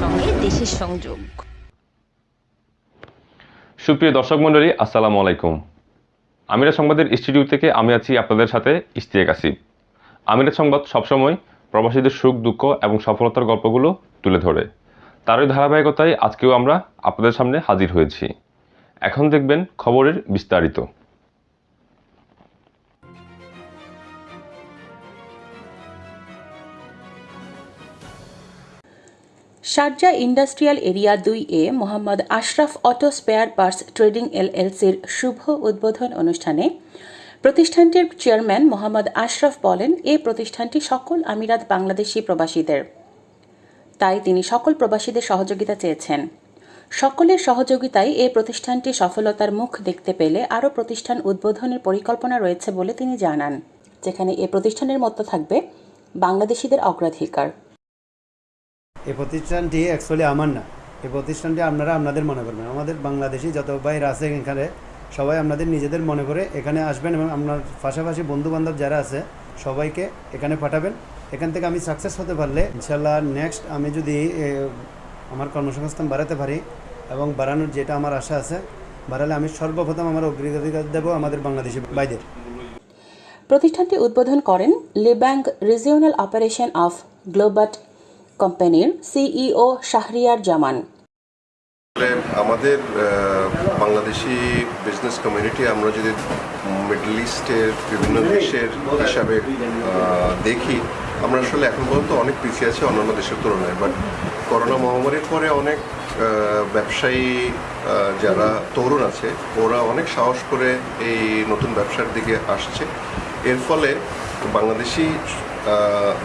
সঙ্গে দেশের সংযোগ। সুপ্রিয় দর্শক মণ্ডলী, আসসালামু আলাইকুম। আমিরা সংবাদের স্টুডিও থেকে আমি আছি আপনাদের সাথে ইশতিয়াক আসিফ। আমিরা সংবাদ সবসময় প্রবাসীদের সুখ, দুঃখ এবং সফলতার গল্পগুলো তুলে ধরে। তারই ধারাবাহিকতায় আজকেও আমরা আপনাদের সামনে হাজির হয়েছি। এখন দেখবেন খবরের বিস্তারিত। শারজা ইন্ডাস্ট্রিয়াল এরিয়া দুই এ Mohammad Ashraf auto spare parts trading এলএলসির শুভ উদ্বোধন অনুষ্ঠানে প্রতিষ্ঠানটির চেয়ারম্যান মোহাম্মদ আশরাফ বলেন এই প্রতিষ্ঠানটি সকল আমিরাত বাংলাদেশি প্রবাসীদের। তাই তিনি সকল প্রবাসীদের সহযোগিতা চেয়েছেন। সকলের সহযোগিতায় এই প্রতিষ্ঠানটি সফলতার মুখ দেখতে পেলে আরও প্রতিষ্ঠান উদ্বোধনের পরিকল্পনা রয়েছে বলে তিনি জানান, যেখানে এ প্রতিষ্ঠানের মতো থাকবে বাংলাদেশিদের অগ্রাধিকার। এই প্রতিষ্ঠানটি অ্যাকচুয়ালি আমার না। এই প্রতিষ্ঠানটি আপনারা আপনাদের মনে করবেন। আমাদের বাংলাদেশি যত বাইরে আছে এখানে, সবাই আপনাদের নিজেদের মনে করে এখানে আসবেন এবং আপনার পাশাপাশি বন্ধু বান্ধব যারা আছে, সবাইকে এখানে পাঠাবেন। এখান থেকে আমি সাকসেস হতে পারলে ইনশাল্লাহ নেক্সট আমি যদি আমার কর্মসংস্থান বাড়াতে পারি এবং বাড়ানোর যেটা আমার আশা আছে, বাড়ালে আমি সর্বপ্রথম আমার অগ্রাধিকার দেবো আমাদের বাংলাদেশি বাইদের প্রতিষ্ঠানটি উদ্বোধন করেন লিব্যাংক রিজিওনাল অপারেশন অফ গ্লোবাট কোম্পানির সিইও শাহরিয়ার জামান। আমাদের বাংলাদেশি বিজনেস কমিউনিটি আমরা যদি মিডল ইস্টের বিভিন্ন দেশের হিসাবে দেখি, আমরা আসলে এখন পর্যন্ত অনেক পিছিয়ে আছি অন্যান্য দেশের তুলনায়। বাট করোনা মহামারীর পরে অনেক ব্যবসায়ী যারা তরুণ আছে, ওরা অনেক সাহস করে এই নতুন ব্যবসার দিকে আসছে। এর ফলে বাংলাদেশি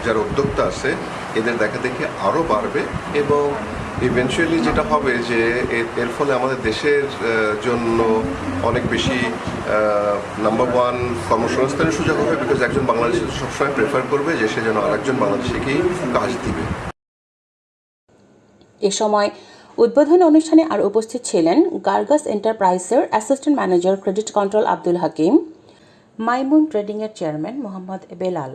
যারা উদ্যোক্তা আছে এদের দেখা দেখি আরও বাড়বে এবং ইভেনচুয়ালি যেটা হবে যে এর- ফলে আমাদের দেশের জন্য অনেক বেশি নাম্বার ওয়ান কর্মসংস্থানের সুযোগ হবে বিকজ একজন বাংলাদেশি সবসময় প্রেফার করবে যে সে যেন আরেকজন বাংলাদেশিকেই কাজ দিবে। এ সময় উদ্বোধন অনুষ্ঠানে আর উপস্থিত ছিলেন গার্গাস এন্টারপ্রাইজের assistant manager credit control Abdul Hakim, Maimun ট্রেডিংয়ের chairman Mohammad Belal.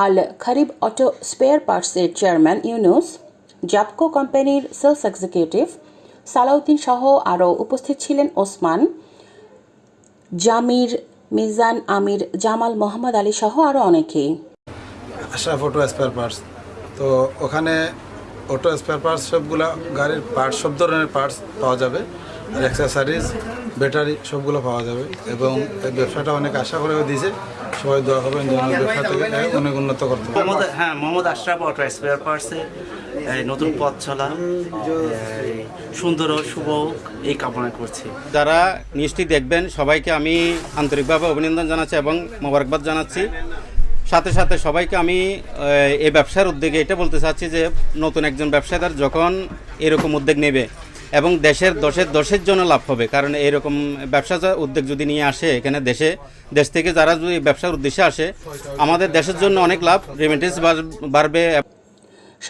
Al Kharib auto spare পার্টসের chairman Yunus Japco কোম্পানির সেলস এক্সিকিউটিভ সালাউদ্দিন সহ আরও উপস্থিত ছিলেন ওসমান, জামির মিজান আমির, জামাল মোহাম্মদ আলী সহ আরও অনেকেই আশরাফ অটো স্পেয়ার পার্টস। তো ওখানে অটো স্পেয়ার পার্টস সবগুলো গাড়ির পার্টস, সব ধরনের পার্টস পাওয়া যাবে। আর অ্যাক্সেসারিজ ব্যাটারি সবগুলো পাওয়া যাবে। এবং ব্যবসাটা অনেক আশা করেও দিয়েছে। সবাই দোয়া করবেন যেন ব্যবসা থেকে অনেক উন্নত করতে মোহাম্মদ হ্যাঁ মোহাম্মদ আশরাফ অটো স্পেয়ার পার্টসে নতুন পথ চলা সুন্দর ও শুভ এই কামনা করছি। যারা নিউজটি দেখবেন সবাইকে আমি আন্তরিকভাবে অভিনন্দন জানাচ্ছি এবং মোবারকবাদ জানাচ্ছি। সাথে সাথে সবাইকে আমি এই ব্যবসার উদ্যোগে এটা বলতে চাচ্ছি যে নতুন একজন ব্যবসাদার যখন এরকম উদ্যোগ নেবে এবং দেশের দশের দশের জন্য লাভ হবে। কারণ এরকম ব্যবসা উদ্যোগ যদি নিয়ে আসে, এখানে দেশে, দেশ থেকে যারা যদি ব্যবসার উদ্দেশ্যে আসে, আমাদের দেশের জন্য অনেক লাভ রেমিটেন্স বাড়বে।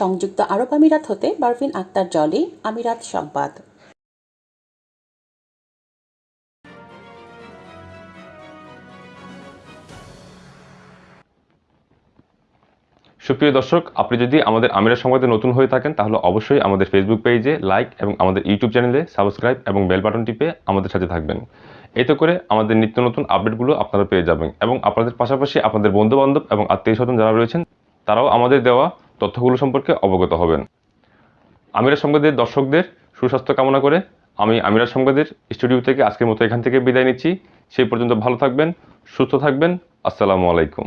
সংযুক্ত আরব আমিরাত হতে বারফিন আক্তার জলি, আমিরাত সংবাদ। সুপ্রিয় দর্শক, আপনি যদি আমাদের আমিরা সংবাদে নতুন হয়ে থাকেন, তাহলে অবশ্যই আমাদের ফেসবুক পেজে লাইক এবং আমাদের ইউটিউব চ্যানেলে সাবস্ক্রাইব এবং বেল বাটন টিপে আমাদের সাথে থাকবেন। এতে করে আমাদের নিত্য নতুন আপডেটগুলো আপনারা পেয়ে যাবেন এবং আপনাদের পাশাপাশি আপনাদের বন্ধু বান্ধব এবং আত্মীয় স্বজন যারা রয়েছেন, তারাও আমাদের দেওয়া তথ্যগুলো সম্পর্কে অবগত হবেন। আমিরা সংবাদের দর্শকদের সুস্বাস্থ্য কামনা করে আমি আমিরা সংবাদের স্টুডিও থেকে আজকের মতো এখান থেকে বিদায় নিচ্ছি। সেই পর্যন্ত ভালো থাকবেন, সুস্থ থাকবেন। আসসালামু আলাইকুম।